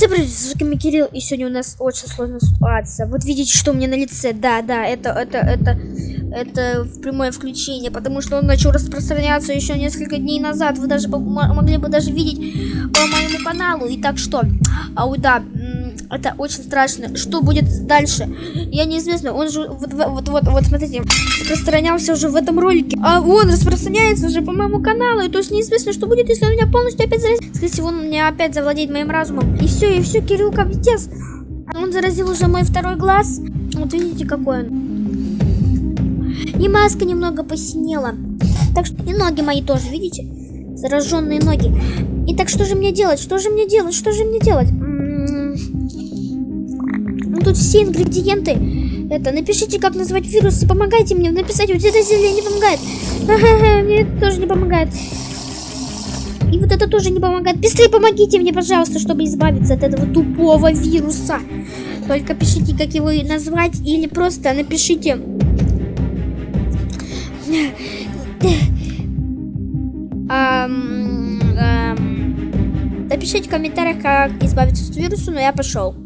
Всем привет, с вами Кирилл, и сегодня у нас очень сложная ситуация. Вот видите, что у меня на лице, да, да, это, это, это, это в прямое включение, потому что он начал распространяться еще несколько дней назад. Вы даже могли бы даже видеть по моему каналу. И так что, а да, это очень страшно. Что будет дальше? Я неизвестно. Он же вот, вот, вот, смотрите, распространялся уже в этом ролике. А он распространяется уже по моему каналу. И то есть неизвестно, что будет, если он меня полностью опять заразит. Скорее он меня опять завладеет моим разумом. И все, и все, Кирилл Капитец. Он заразил уже мой второй глаз. Вот видите, какой он. И маска немного посинела. Так что и ноги мои тоже, видите? Зараженные ноги. И так что же мне делать? Что же мне делать? Что же мне делать? Тут все ингредиенты. Это, напишите, как назвать вирусы. Помогайте мне написать. Вот это зелье не помогает. Мне это тоже не помогает. И вот это тоже не помогает. Быстрее помогите мне, пожалуйста, чтобы избавиться от этого тупого вируса. Только пишите, как его назвать, или просто напишите... Напишите в комментариях, как избавиться от вируса, но я пошел.